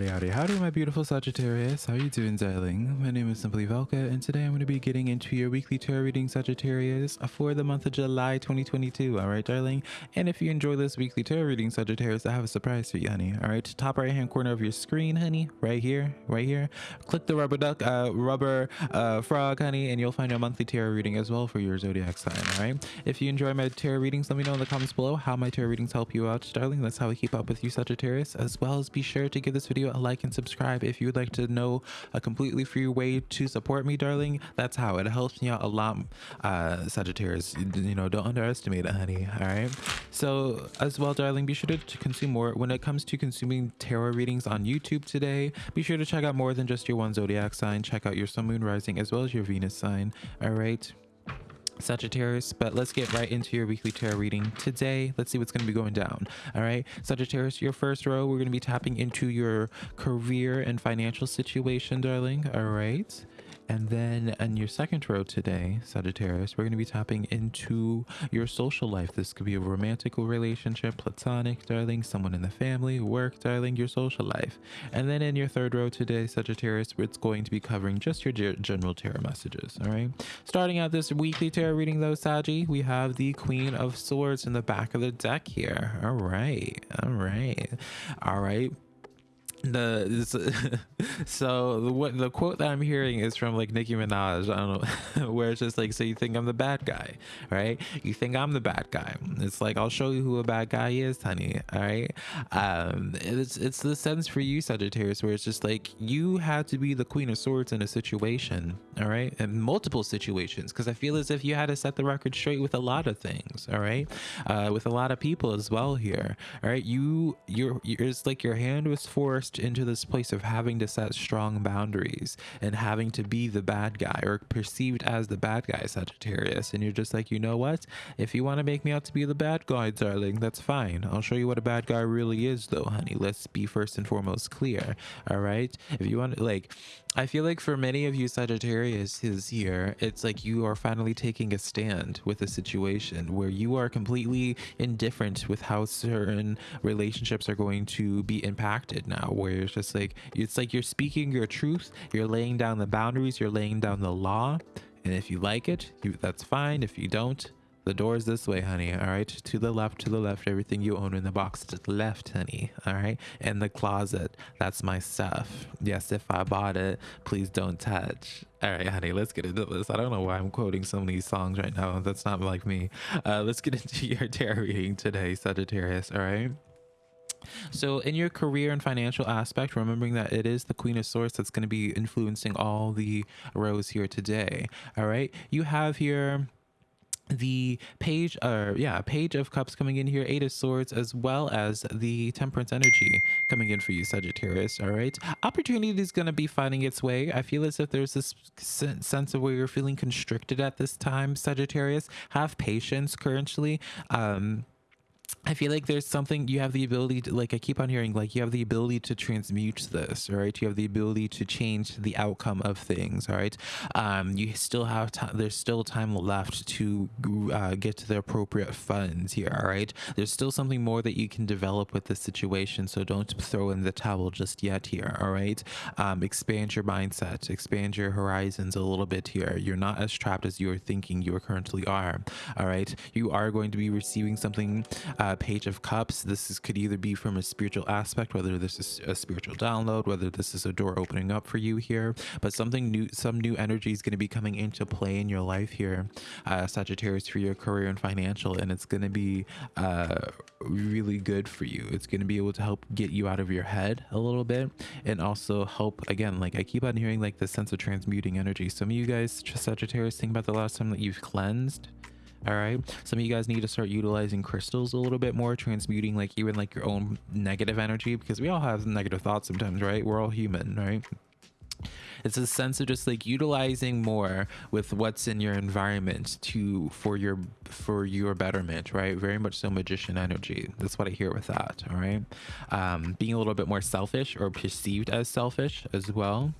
Howdy, howdy, howdy, my beautiful Sagittarius. How you doing, darling? My name is Simply Velka, and today I'm going to be getting into your weekly tarot reading, Sagittarius, for the month of July 2022. All right, darling? And if you enjoy this weekly tarot reading, Sagittarius, I have a surprise for you, honey. All right, top right-hand corner of your screen, honey, right here, right here. Click the rubber duck, uh, rubber uh, frog, honey, and you'll find a monthly tarot reading as well for your zodiac sign. All right. If you enjoy my tarot readings, let me know in the comments below how my tarot readings help you out, darling. That's how I keep up with you, Sagittarius. As well as be sure to give this video a like and subscribe. If you would like to know a completely free way to support me darling that's how. It helps me out a lot uh sagittarius. You know don't underestimate it honey all right? So as well darling be sure to consume more. When it comes to consuming tarot readings on youtube today be sure to check out more than just your one zodiac sign. Check out your sun moon rising as well as your venus sign all right Sagittarius, but let's get right into your weekly tarot reading today. Let's see what's going to be going down. All right, Sagittarius, your first row, we're going to be tapping into your career and financial situation, darling. All right. And then in your second row today, Sagittarius, we're going to be tapping into your social life. This could be a romantic relationship, platonic, darling, someone in the family, work, darling, your social life. And then in your third row today, Sagittarius, it's going to be covering just your general tarot messages. All right. Starting out this weekly tarot reading, though, Saggy, we have the Queen of Swords in the back of the deck here. All right. All right. All right the so the what the quote that I'm hearing is from like Nicki Minaj. I don't know where it's just like, so you think I'm the bad guy, right? You think I'm the bad guy. It's like I'll show you who a bad guy is, honey. All right. Um, it's it's the sense for you, Sagittarius, where it's just like you had to be the Queen of Swords in a situation, all right, and multiple situations, because I feel as if you had to set the record straight with a lot of things, all right, uh, with a lot of people as well here, all right. You you're, you're it's like your hand was forced into this place of having to set strong boundaries and having to be the bad guy or perceived as the bad guy, Sagittarius. And you're just like, you know what? If you want to make me out to be the bad guy, darling, that's fine. I'll show you what a bad guy really is, though, honey. Let's be first and foremost clear. All right. If you want, like, I feel like for many of you Sagittarius is here, it's like you are finally taking a stand with a situation where you are completely indifferent with how certain relationships are going to be impacted now, where it's just like, it's like you're speaking your truth, you're laying down the boundaries, you're laying down the law. And if you like it, you, that's fine. If you don't, the door is this way, honey. All right. To the left, to the left. Everything you own in the box to the left, honey. All right. And the closet. That's my stuff. Yes, if I bought it, please don't touch. All right, honey, let's get into this. I don't know why I'm quoting so many songs right now. That's not like me. Uh, let's get into your tarot reading today, Sagittarius. All right. So, in your career and financial aspect, remembering that it is the Queen of Swords that's going to be influencing all the rows here today. All right. You have here the page or uh, yeah page of cups coming in here eight of swords as well as the temperance energy coming in for you sagittarius all right opportunity is going to be finding its way i feel as if there's this sense of where you're feeling constricted at this time sagittarius have patience currently um I feel like there's something you have the ability to like I keep on hearing like you have the ability to transmute this right? You have the ability to change the outcome of things all right? Um you still have time there's still time left to uh, get to the appropriate funds here all right? There's still something more that you can develop with this situation so don't throw in the towel just yet here all right? Um expand your mindset expand your horizons a little bit here. You're not as trapped as you're thinking you currently are all right? You are going to be receiving something uh, page of cups. This is, could either be from a spiritual aspect whether this is a spiritual download whether this is a door opening up for you here but something new some new energy is going to be coming into play in your life here uh, sagittarius for your career and financial and it's going to be uh, really good for you. It's going to be able to help get you out of your head a little bit and also help again like i keep on hearing like the sense of transmuting energy. Some of you guys sagittarius think about the last time that you've cleansed all right. Some of you guys need to start utilizing crystals a little bit more transmuting like even like your own negative energy because we all have negative thoughts sometimes right? We're all human right? It's a sense of just like utilizing more with what's in your environment to for your for your betterment right? Very much so magician energy. That's what i hear with that all right? Um being a little bit more selfish or perceived as selfish as well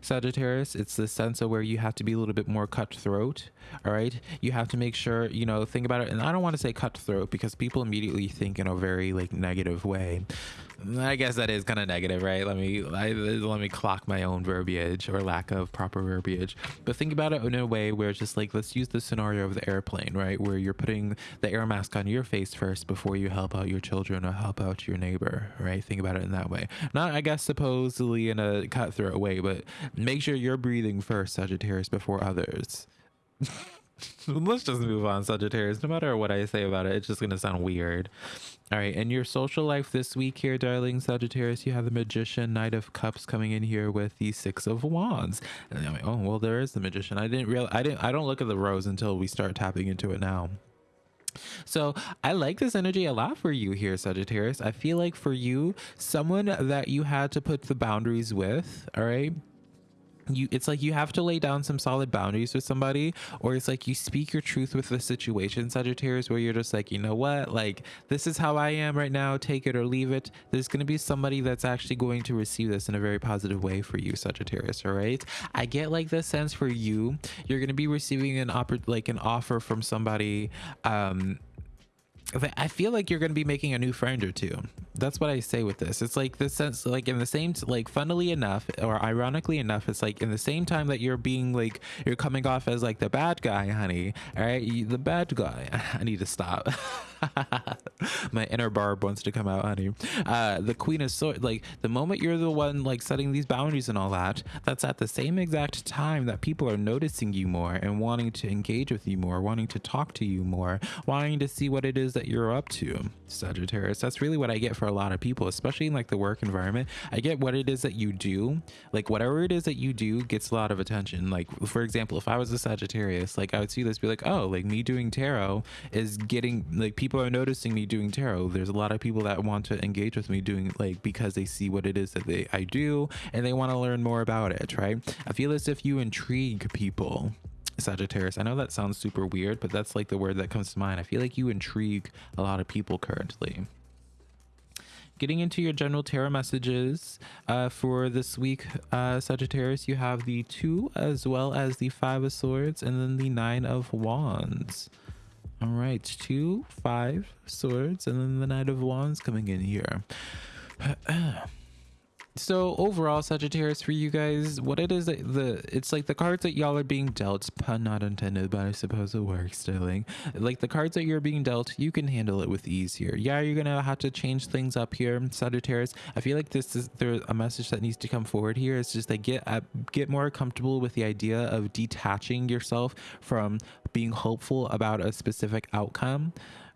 Sagittarius, it's the sense of where you have to be a little bit more cutthroat. All right. You have to make sure, you know, think about it. And I don't want to say cutthroat because people immediately think in a very like negative way. I guess that is kind of negative, right? Let me I, let me clock my own verbiage or lack of proper verbiage. But think about it in a way where it's just like let's use the scenario of the airplane, right? Where you're putting the air mask on your face first before you help out your children or help out your neighbor, right? Think about it in that way. Not I guess supposedly in a cutthroat way, but make sure you're breathing first, Sagittarius, before others. let's just move on sagittarius. No matter what i say about it it's just gonna sound weird. All right and your social life this week here darling sagittarius you have the magician knight of cups coming in here with the six of wands. And i'm like oh well there is the magician. I didn't real i didn't i don't look at the rows until we start tapping into it now. So I like this energy a lot for you here, Sagittarius. I feel like for you, someone that you had to put the boundaries with, all right, you it's like you have to lay down some solid boundaries with somebody or it's like you speak your truth with the situation sagittarius where you're just like you know what? Like this is how i am right now. Take it or leave it. There's going to be somebody that's actually going to receive this in a very positive way for you sagittarius all right? I get like the sense for you. You're going to be receiving an offer like an offer from somebody um I feel like you're going to be making a new friend or two. That's what I say with this. It's like the sense, like in the same, like funnily enough, or ironically enough, it's like in the same time that you're being like, you're coming off as like the bad guy, honey. All right. You, the bad guy. I need to stop. My inner barb wants to come out, honey. Uh, the queen of swords, like the moment you're the one like setting these boundaries and all that, that's at the same exact time that people are noticing you more and wanting to engage with you more, wanting to talk to you more, wanting to see what it is that you're up to, Sagittarius. That's really what I get for a lot of people, especially in like the work environment. I get what it is that you do, like whatever it is that you do gets a lot of attention. Like for example, if I was a Sagittarius, like I would see this be like, oh, like me doing tarot is getting like people are noticing me doing tarot. There's a lot of people that want to engage with me doing like because they see what it is that they I do and they want to learn more about it, right? I feel as if you intrigue people Sagittarius. I know that sounds super weird, but that's like the word that comes to mind. I feel like you intrigue a lot of people currently. Getting into your general tarot messages uh, for this week, uh, Sagittarius, you have the two as well as the five of swords and then the nine of wands. All right, two, five swords, and then the knight of wands coming in here. so overall sagittarius for you guys what it is that the it's like the cards that y'all are being dealt pun not intended but i suppose it works sterling like the cards that you're being dealt you can handle it with ease here. Yeah you're gonna have to change things up here sagittarius. I feel like this is there's a message that needs to come forward here it's just like get uh, get more comfortable with the idea of detaching yourself from being hopeful about a specific outcome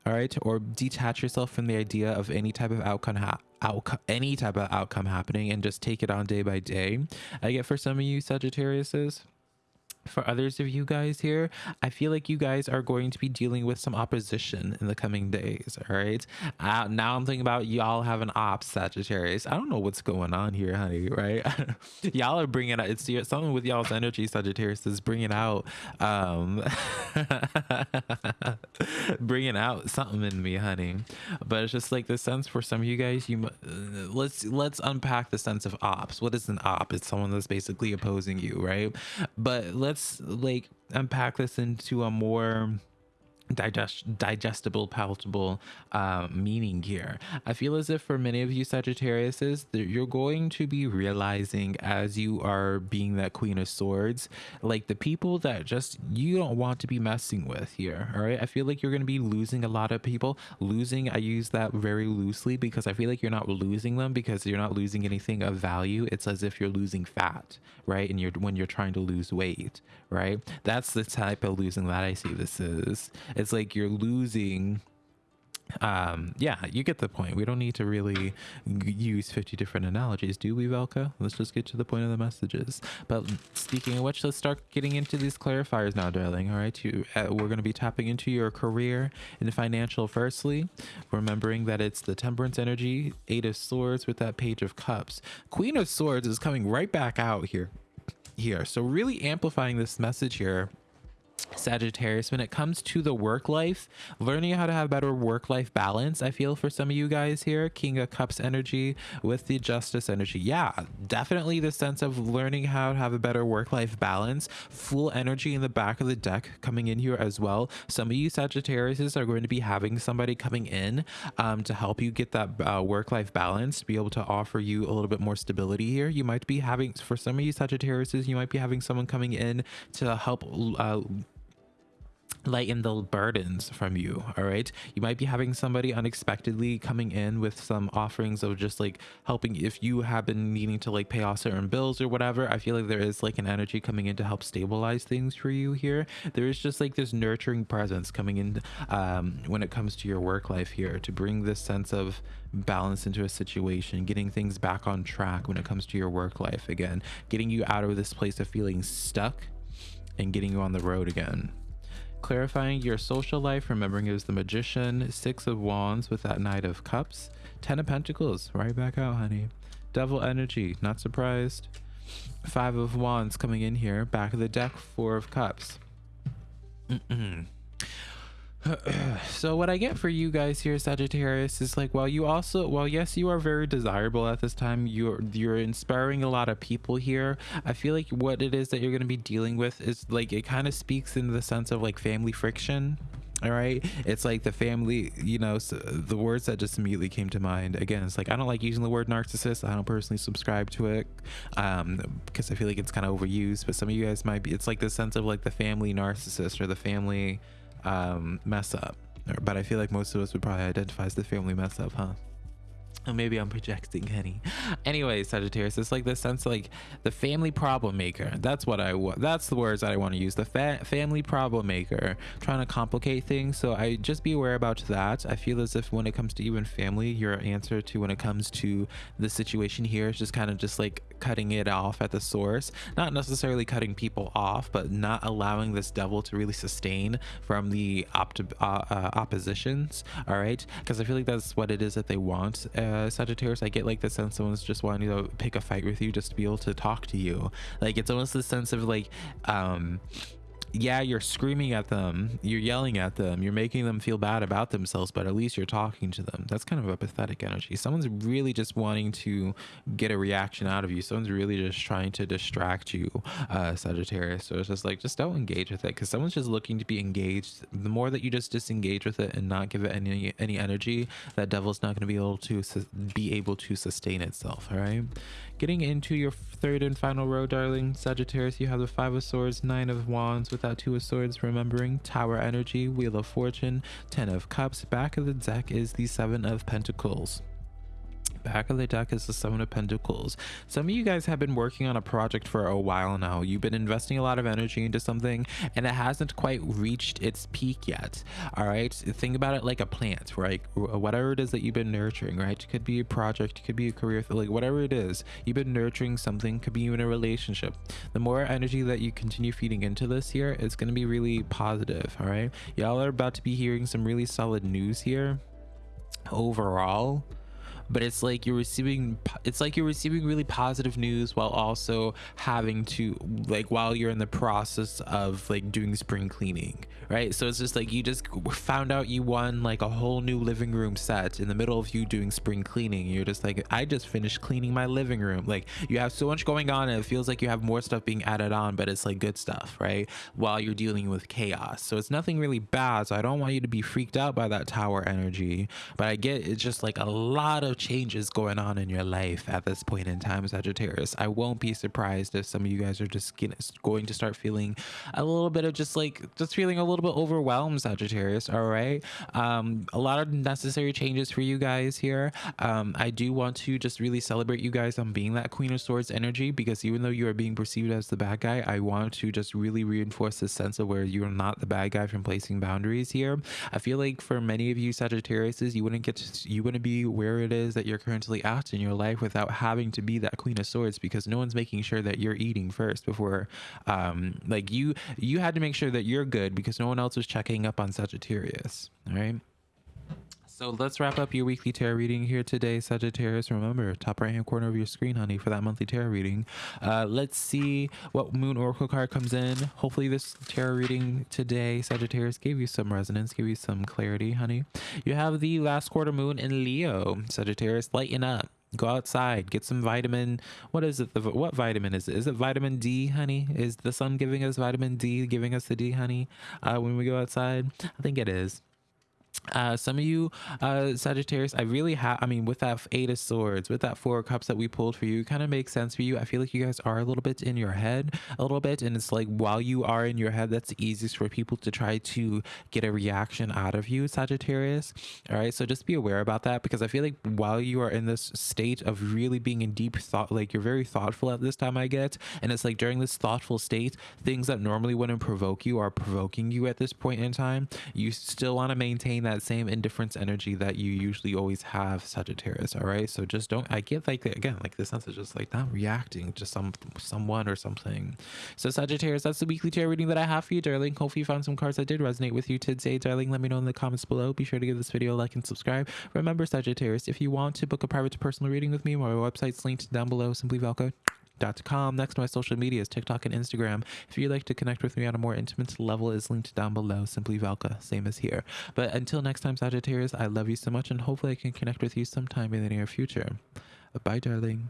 all right? Or detach yourself from the idea of any type of outcome ha- outcome any type of outcome happening and just take it on day by day. I get for some of you sagittariuses for others of you guys here, I feel like you guys are going to be dealing with some opposition in the coming days. All right. Uh, now I'm thinking about y'all have an ops Sagittarius. I don't know what's going on here, honey. Right. y'all are bringing out, it's something with y'all's energy, Sagittarius is bringing out, um, bringing out something in me, honey. But it's just like the sense for some of you guys, you, uh, let's, let's unpack the sense of ops. What is an op? It's someone that's basically opposing you, right? But let's let's like unpack this into a more digest digestible palatable uh, meaning here. I feel as if for many of you sagittariuses you're going to be realizing as you are being that queen of swords like the people that just you don't want to be messing with here all right? I feel like you're going to be losing a lot of people. Losing i use that very loosely because i feel like you're not losing them because you're not losing anything of value. It's as if you're losing fat right? And you're when you're trying to lose weight right? That's the type of losing that i see this is it's like you're losing um yeah you get the point. We don't need to really use 50 different analogies do we velka? Let's just get to the point of the messages. But speaking of which let's start getting into these clarifiers now darling all right? You uh, we're going to be tapping into your career and financial firstly remembering that it's the temperance energy eight of swords with that page of cups. Queen of swords is coming right back out here here. So really amplifying this message here Sagittarius, when it comes to the work life, learning how to have better work life balance, I feel for some of you guys here, King of Cups energy with the Justice energy. Yeah, definitely the sense of learning how to have a better work life balance. Fool energy in the back of the deck coming in here as well. Some of you Sagittarius are going to be having somebody coming in um, to help you get that uh, work life balance, to be able to offer you a little bit more stability here. You might be having, for some of you Sagittarius, you might be having someone coming in to help. Uh, lighten the burdens from you all right? You might be having somebody unexpectedly coming in with some offerings of just like helping if you have been needing to like pay off certain bills or whatever. I feel like there is like an energy coming in to help stabilize things for you here. There is just like this nurturing presence coming in um when it comes to your work life here to bring this sense of balance into a situation getting things back on track when it comes to your work life again getting you out of this place of feeling stuck and getting you on the road again clarifying your social life, remembering it was the magician, six of wands with that knight of cups, ten of pentacles, right back out, honey. Devil energy, not surprised. Five of wands coming in here, back of the deck, four of cups. so what I get for you guys here, Sagittarius, is like, well, you also, well, yes, you are very desirable at this time. You're you're inspiring a lot of people here. I feel like what it is that you're going to be dealing with is like it kind of speaks in the sense of like family friction. All right, it's like the family, you know, so the words that just immediately came to mind. Again, it's like I don't like using the word narcissist. I don't personally subscribe to it um, because I feel like it's kind of overused. But some of you guys might be. It's like the sense of like the family narcissist or the family um, mess up. But I feel like most of us would probably identify as the family mess up, huh? Or maybe I'm projecting Henny. Anyway, Sagittarius, it's like the sense like the family problem maker. That's what I want. That's the words that I want to use. The fa family problem maker, trying to complicate things. So I just be aware about that. I feel as if when it comes to even family, your answer to when it comes to the situation here is just kind of just like cutting it off at the source. Not necessarily cutting people off, but not allowing this devil to really sustain from the opt uh, uh, oppositions. All right, because I feel like that's what it is that they want. Uh, Sagittarius, I get like the sense someone's just wanting to pick a fight with you just to be able to talk to you. Like it's almost the sense of like, um, yeah, you're screaming at them, you're yelling at them, you're making them feel bad about themselves, but at least you're talking to them. That's kind of a pathetic energy. Someone's really just wanting to get a reaction out of you. Someone's really just trying to distract you, uh, Sagittarius. So it's just like, just don't engage with it because someone's just looking to be engaged. The more that you just disengage with it and not give it any any energy, that devil's not going to be able to be able to sustain itself. All right. Getting into your third and final row, darling Sagittarius, you have the Five of Swords, Nine of Wands without Two of Swords, remembering Tower Energy, Wheel of Fortune, Ten of Cups. Back of the deck is the Seven of Pentacles back of the deck is the seven of pentacles. Some of you guys have been working on a project for a while now. You've been investing a lot of energy into something and it hasn't quite reached its peak yet. All right? Think about it like a plant right? Whatever it is that you've been nurturing right? It could be a project it could be a career like whatever it is you've been nurturing something could be in a relationship. The more energy that you continue feeding into this here it's going to be really positive all right? Y'all are about to be hearing some really solid news here. Overall but it's like you're receiving it's like you're receiving really positive news while also having to like while you're in the process of like doing spring cleaning right? So it's just like you just found out you won like a whole new living room set in the middle of you doing spring cleaning. You're just like i just finished cleaning my living room. Like you have so much going on and it feels like you have more stuff being added on but it's like good stuff right? While you're dealing with chaos. So it's nothing really bad. So i don't want you to be freaked out by that tower energy but i get it's just like a lot of changes going on in your life at this point in time, Sagittarius. I won't be surprised if some of you guys are just going to start feeling a little bit of just like, just feeling a little bit overwhelmed, Sagittarius. All right. Um, a lot of necessary changes for you guys here. Um, I do want to just really celebrate you guys on being that Queen of Swords energy because even though you are being perceived as the bad guy, I want to just really reinforce this sense of where you're not the bad guy from placing boundaries here. I feel like for many of you Sagittarius, you wouldn't get to, you wouldn't be where it is that you're currently at in your life without having to be that queen of swords because no one's making sure that you're eating first before um like you you had to make sure that you're good because no one else was checking up on Sagittarius all right So let's wrap up your weekly tarot reading here today, Sagittarius. Remember, top right hand corner of your screen, honey, for that monthly tarot reading. Uh, let's see what Moon Oracle card comes in. Hopefully, this tarot reading today, Sagittarius, gave you some resonance, gave you some clarity, honey. You have the last quarter moon in Leo, Sagittarius. Lighten up go outside get some vitamin what is it the, what vitamin is it is it vitamin d honey is the sun giving us vitamin d giving us the d honey uh, when we go outside i think it is uh, some of you, uh, Sagittarius, I really have, I mean, with that Eight of Swords, with that Four of Cups that we pulled for you, kind of makes sense for you. I feel like you guys are a little bit in your head, a little bit. And it's like, while you are in your head, that's the easiest for people to try to get a reaction out of you, Sagittarius. All right. So just be aware about that because I feel like while you are in this state of really being in deep thought, like you're very thoughtful at this time, I get. And it's like during this thoughtful state, things that normally wouldn't provoke you are provoking you at this point in time. You still want to maintain that same indifference energy that you usually always have Sagittarius all right? So just don't I get like again like the sense of just like not reacting to some someone or something. So Sagittarius that's the weekly tarot reading that I have for you darling. Hopefully you found some cards that did resonate with you today darling. Let me know in the comments below. Be sure to give this video a like and subscribe. Remember Sagittarius if you want to book a private personal reading with me my website's linked down below. Simply Velka com. Next to my social medias, TikTok and Instagram. If you'd like to connect with me on a more intimate level, is linked down below. Simply Velka, same as here. But until next time, Sagittarius, I love you so much, and hopefully I can connect with you sometime in the near future. Bye, darling.